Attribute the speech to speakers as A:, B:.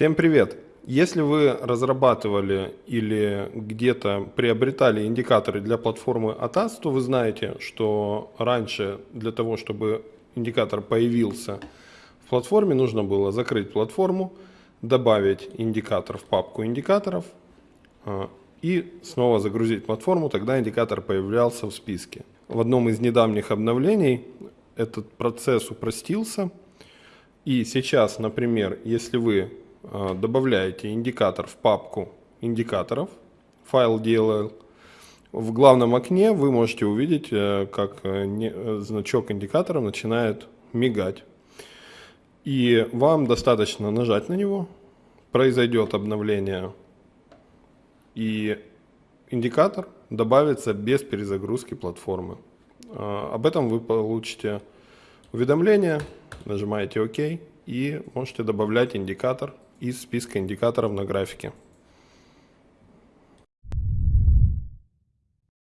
A: Всем привет! Если вы разрабатывали или где-то приобретали индикаторы для платформы ATAS, то вы знаете, что раньше для того, чтобы индикатор появился в платформе, нужно было закрыть платформу, добавить индикатор в папку индикаторов а, и снова загрузить платформу, тогда индикатор появлялся в списке. В одном из недавних обновлений этот процесс упростился. И сейчас, например, если вы добавляете индикатор в папку индикаторов, файл DLL, в главном окне вы можете увидеть, э, как э, э, значок индикатора начинает мигать. И вам достаточно нажать на него, произойдет обновление, и индикатор добавится без перезагрузки платформы. Об этом вы получите уведомление, нажимаете ОК и можете добавлять индикатор из списка индикаторов на графике.